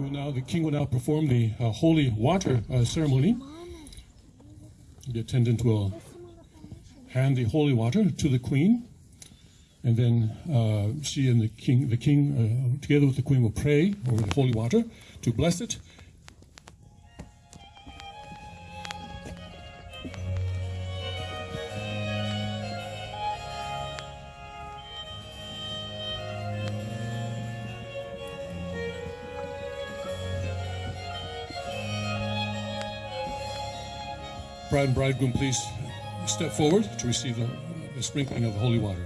who now the king will now perform the uh, holy water uh, ceremony. The attendant will hand the holy water to the queen, and then uh, she and the king, the king, uh, together with the queen, will pray over the holy water to bless it. Bride and bridegroom, please step forward to receive the, the sprinkling of the holy water.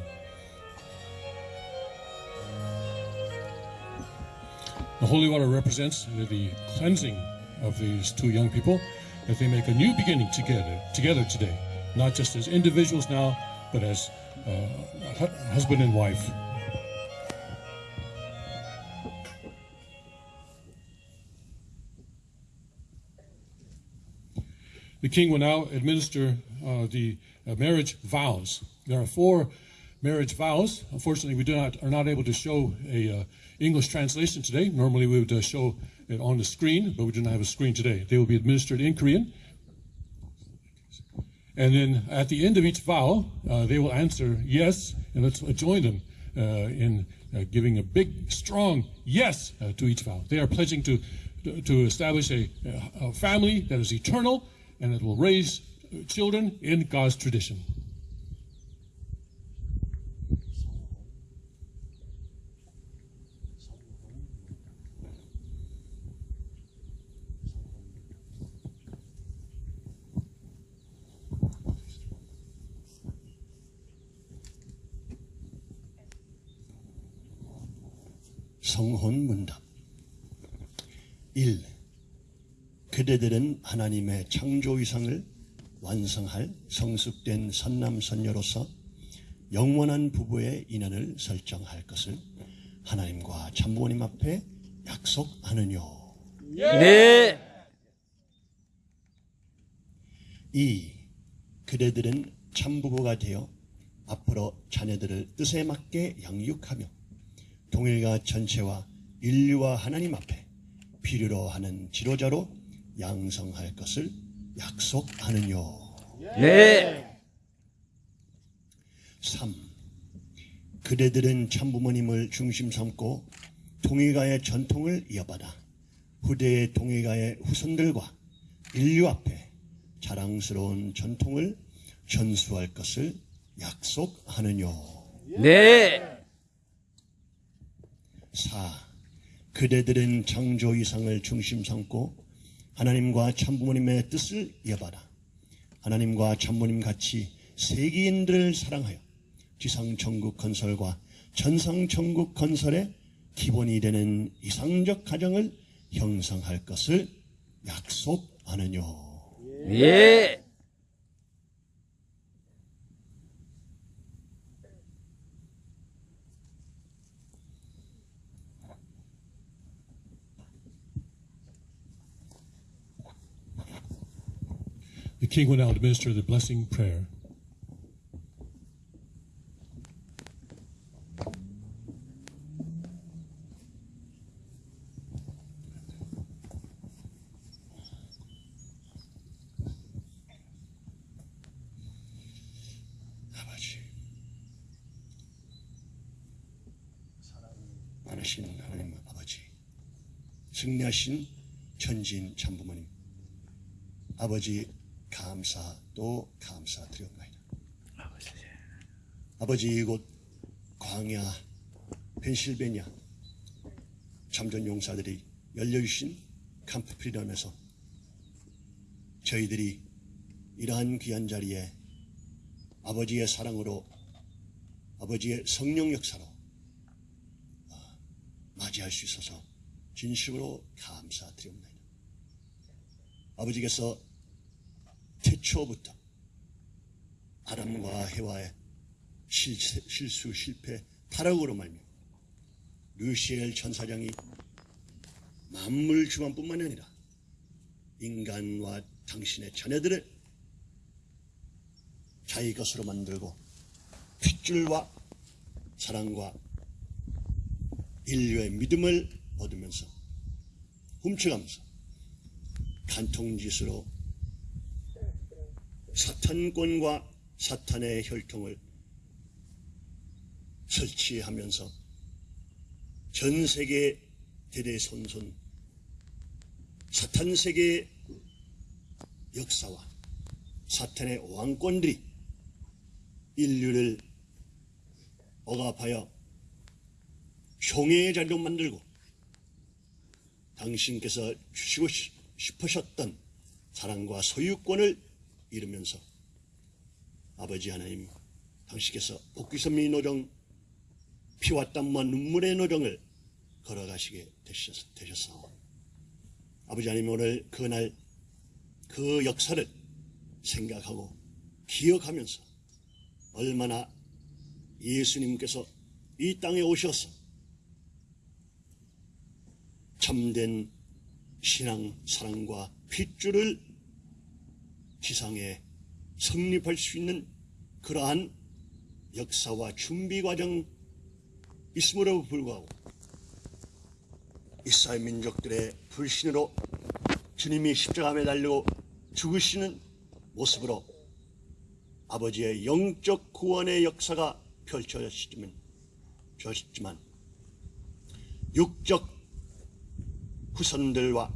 The holy water represents the cleansing of these two young people, that they make a new beginning together, together today, not just as individuals now, but as uh, husband and wife. The king will now administer uh, the uh, marriage vows. There are four marriage vows. Unfortunately, we do not are not able to show a uh, English translation today. Normally, we would uh, show it on the screen, but we do not have a screen today. They will be administered in Korean. And then at the end of each vow, uh, they will answer yes, and let's join them uh, in giving a big, strong yes to each vow. They are pledging to to establish a, a family that is eternal and that will raise children in God's tradition. 성혼 문답 1. 그대들은 하나님의 창조 이상을 완성할 성숙된 선남선녀로서 영원한 부부의 인연을 설정할 것을 하나님과 참부모님 앞에 약속하느뇨. 네. 2. 그대들은 참부부가 되어 앞으로 자녀들을 뜻에 맞게 양육하며 동일가 전체와 인류와 하나님 앞에 필요로 하는 지도자로 양성할 것을 약속하느뇨. 네. 3. 그대들은 참부모님을 중심 삼고 동의가의 전통을 이어받아 후대의 동의가의 후손들과 인류 앞에 자랑스러운 전통을 전수할 것을 약속하느뇨. 네. 4. 그대들은 창조 이상을 중심 삼고 하나님과 참부모님의 뜻을 이어받아 하나님과 참부모님 같이 세계인들을 사랑하여 지상 천국 건설과 전상 천국 건설의 기본이 되는 이상적 가정을 형성할 것을 약속하느뇨. 예. The king will now administer the blessing prayer. 많으신 하나님 아버지 승리하신 천진 참부모님 아버지 감사 또 감사드립니다 아버지 이곳 광야 펜실베니아 참전 용사들이 열려주신 캠프 프리덤에서 저희들이 이러한 귀한 자리에 아버지의 사랑으로 아버지의 성령 역사로 아, 맞이할 수 있어서 진심으로 감사드립니다. 아버지께서 태초부터 아담과 해와의 실수, 실패, 타락으로 말며 루시엘 천사장이 만물 주관뿐만 아니라 인간과 당신의 자녀들을 자기 것으로 만들고 핏줄과 사랑과 인류의 믿음을 얻으면서 훔쳐가면서 간통짓으로 사탄권과 사탄의 혈통을 설치하면서 전 세계 대대손손 사탄 세계의 역사와 사탄의 왕권들이 인류를 억압하여 흉의 자리로 만들고 당신께서 주시고 싶- 싶으셨던 사랑과 소유권을 잃으면서 아버지 하나님 당신께서 복귀선미 노정 피와 땀과 눈물의 노정을 걸어가시게 되셨, 되셨사오. 아버지 하나님 오늘 그날 그 역사를 생각하고 기억하면서 얼마나 예수님께서 이 땅에 오셔서 참된 신앙, 사랑과 핏줄을 지상에 성립할 수 있는 그러한 역사와 준비 과정 있음으로 불구하고 이스라엘 민족들의 불신으로 주님이 십자가에 달리고 죽으시는 모습으로 아버지의 영적 구원의 역사가 펼쳐졌지만 펼쳐졌지만 육적 후손들과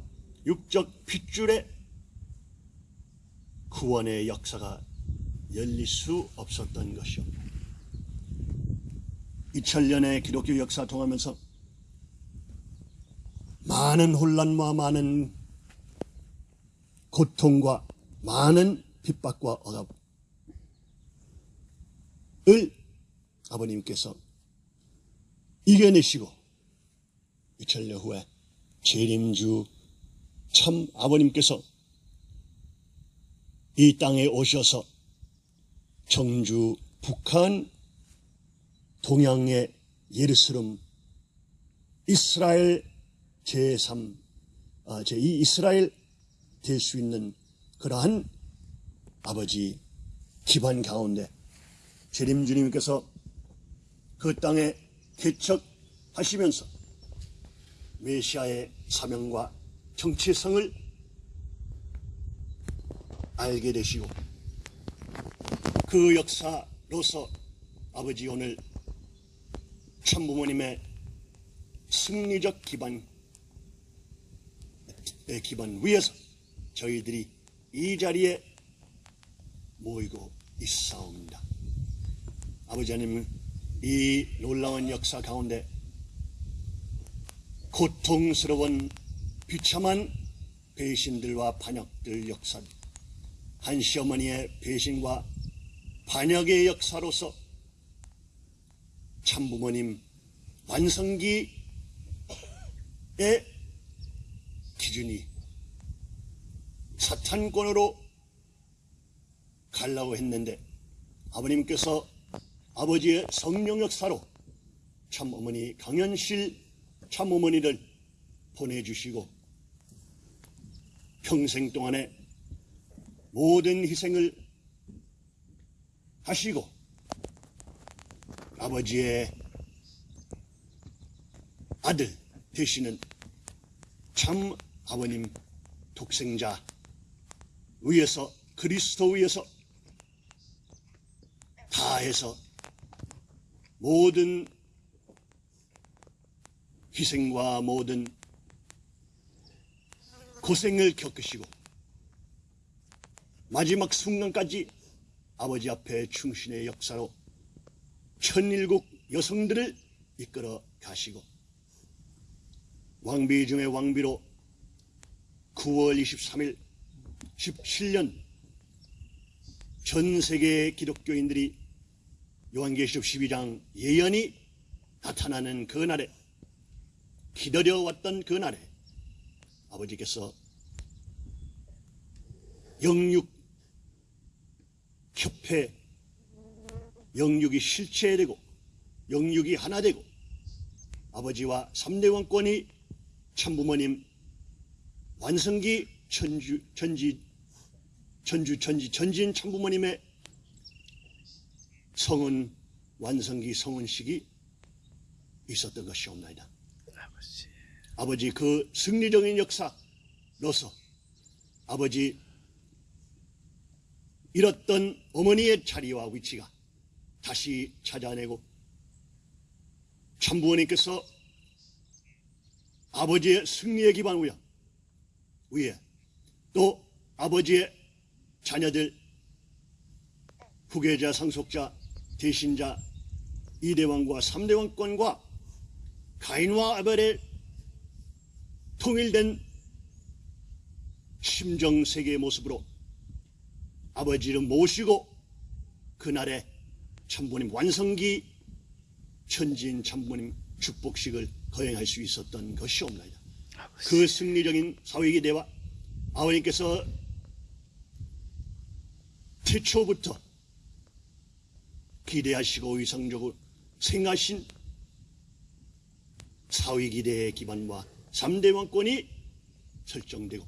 육적 핏줄의 구원의 역사가 열릴 수 없었던 것이요. 2000년의 기독교 역사 통하면서 많은 혼란과 많은 고통과 많은 핍박과 억압을 아버님께서 이겨내시고 2000년 후에 재림주 참 아버님께서 이 땅에 오셔서 청주, 북한, 동양의 예루살렘, 이스라엘 제3, 아, 제2 이스라엘 될 수 있는 그러한 아버지 기반 가운데 재림 주님께서 그 땅에 개척하시면서 메시아의 사명과 정체성을 알게 되시고 그 역사로서 아버지 오늘 참부모님의 승리적 기반 의 기반 위에서 저희들이 이 자리에 모이고 있사옵니다. 아버지 하나님 이 놀라운 역사 가운데 고통스러운 비참한 배신들과 반역들 역사 한 시어머니의 배신과 반역의 역사로서 참부모님 완성기의 기준이 사탄권으로 가려고 했는데 아버님께서 아버지의 성령 역사로 참어머니 강현실 참어머니를 보내주시고 평생 동안에 모든 희생을 하시고 아버지의 아들 되시는 참 아버님 독생자 위에서 그리스도 위에서 다해서 모든 희생과 모든 고생을 겪으시고 마지막 순간까지 아버지 앞에 충신의 역사로 천일국 여성들을 이끌어 가시고 왕비 중의 왕비로 9월 23일 17년 전 세계 기독교인들이 요한계시록 12장 예언이 나타나는 그 날에 기다려왔던 그 날에 아버지께서 영육 협회 영육이 실체되고 영육이 하나 되고 아버지와 삼대 왕권이 참부모님 완성기 천주 전지 전주 전지 전진 참부모님의 성은 완성기 성은식이 있었던 것이옵나이다. 아버지 그 승리적인 역사로서 아버지 잃었던 어머니의 자리와 위치가 다시 찾아내고 참부원님께서 아버지의 승리의 기반 위에, 위에 또 아버지의 자녀들 후계자 상속자 대신자 이대왕과 삼대왕권과 가인과 아벨의 통일된 심정 세계의 모습으로 아버지를 모시고 그날의 참부님 완성기 천지인 참부님 축복식을 거행할 수 있었던 것이옵나이다. 그 승리적인 사회기대와 아버님께서 태초부터 기대하시고 의상적으로 생하신 사회기대의 기반과 3대 왕권이 설정되고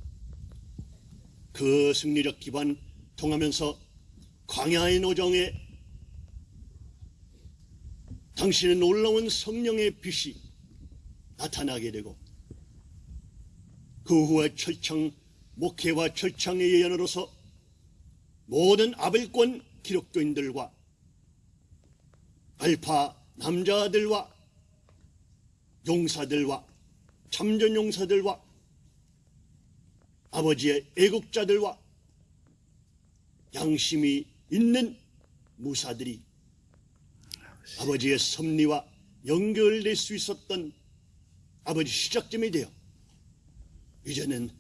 그 승리적 기반 통하면서 광야의 노정에 당신의 놀라운 성령의 빛이 나타나게 되고 그 후에 철창 목회와 철창의 예언으로서 모든 아벨권 기록교인들과 알파 남자들과 용사들과 참전 용사들과 아버지의 애국자들과 양심이 있는 무사들이 아버지의 섭리와 연결될 수 있었던 아버지 시작점이 되어 이제는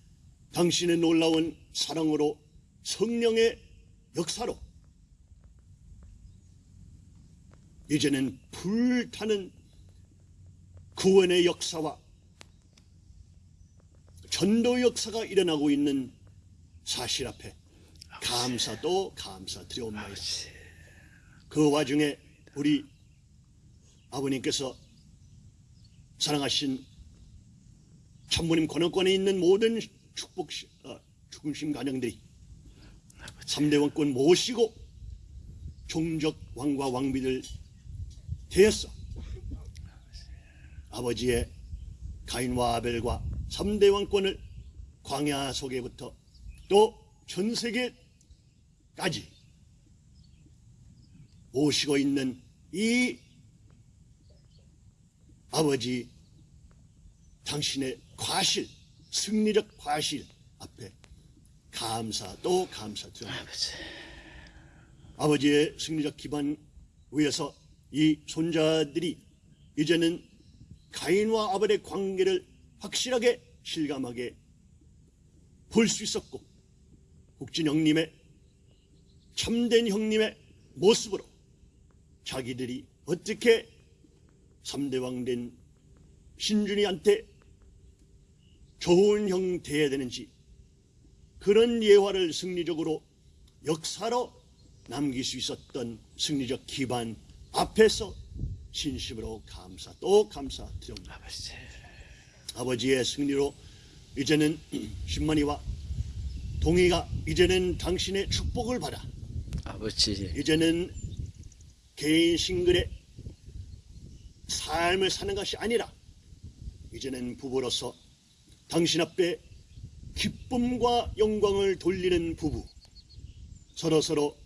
당신의 놀라운 사랑으로 성령의 역사로 이제는 불타는 구원의 역사와 전도 역사가 일어나고 있는 사실 앞에 감사도 감사드려옵나이다. 그 와중에 우리 아버님께서 사랑하신 참모님 권원권에 있는 모든 축복 어, 죽음심 가정들이 삼대 왕권 모시고 종적 왕과 왕비들 되었어. 아버지의 가인과 아벨과 삼대 왕권을 광야 속에부터 또 전 세계 까지 모시고 있는 이 아버지 당신의 과실, 승리적 과실 앞에 감사 또 감사 드립니다. 아버지의 승리적 기반 위에서 이 손자들이 이제는 가인과 아벨의 관계를 확실하게 실감하게 볼 수 있었고 국진 형님의 참된 형님의 모습으로 자기들이 어떻게 삼대왕 된 신준이한테 좋은 형 돼야 되는지 그런 예화를 승리적으로 역사로 남길 수 있었던 승리적 기반 앞에서 진심으로 감사 또 감사 드립니다. 아버지의 승리로 이제는 신만이와 동의가 이제는 당신의 축복을 받아 아버지. 이제는 개인 싱글의 삶을 사는 것이 아니라 이제는 부부로서 당신 앞에 기쁨과 영광을 돌리는 부부. 서로 서로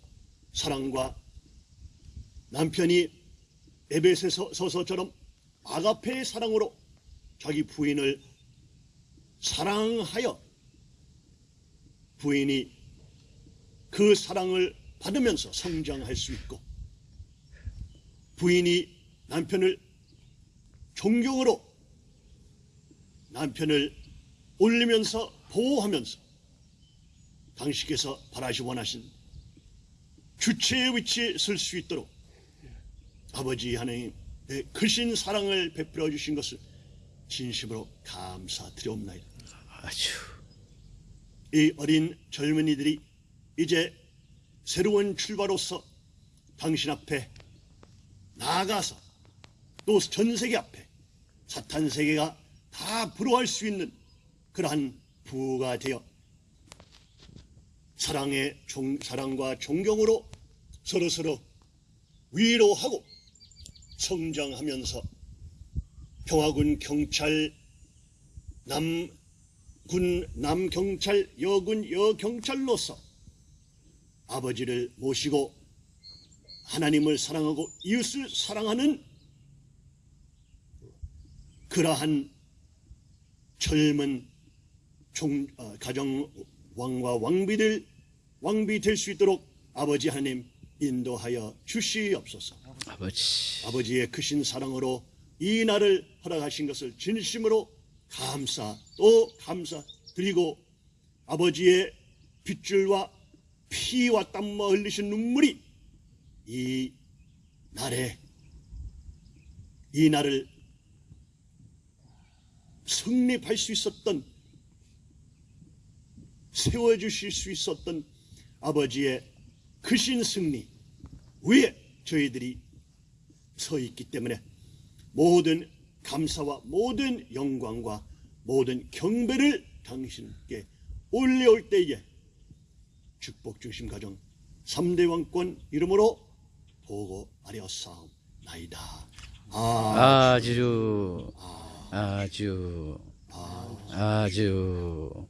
사랑과 남편이 에베소서 서서처럼 아가페의 사랑으로 자기 부인을 사랑하여 부인이 그 사랑을 받으면서 성장할 수 있고 부인이 남편을 존경으로 남편을 올리면서 보호하면서 당신께서 바라시 원하신 주체의 위치에 설 수 있도록 아버지 하나님의 크신 사랑을 베풀어 주신 것을 진심으로 감사드리옵나이다. 아주 이 어린 젊은이들이 이제 새로운 출발로서 당신 앞에 나아가서 또 전 세계 앞에 사탄 세계가 다 부러워할 수 있는 그러한 부가 되어 사랑의 종, 사랑과 존경으로 서로 서로 남군 남경찰 여군 여경찰로서 아버지를 모시고 하나님을 사랑하고 이웃을 사랑하는 그러한 젊은 종, 어, 가정 왕과 왕비들 왕비 될 수 있도록 아버지 하나님 인도하여 주시옵소서. 아버지 아버지의 크신 사랑으로 이 날을 허락하신 것을 진심으로 감사 또 감사 드리고 아버지의 빗줄과 피와 땀과 흘리신 눈물이 이 날에 이 날을 성립할 수 있었던 세워주실 수 있었던 아버지의 크신 승리 위에 저희들이 서 있기 때문에 모든 감사와 모든 영광과 모든 경배를 당신께 올려올 때에 축복 중심 가정 3대 왕권 이름으로 보고하려사옵 나이다. 아, 아주 아주 아주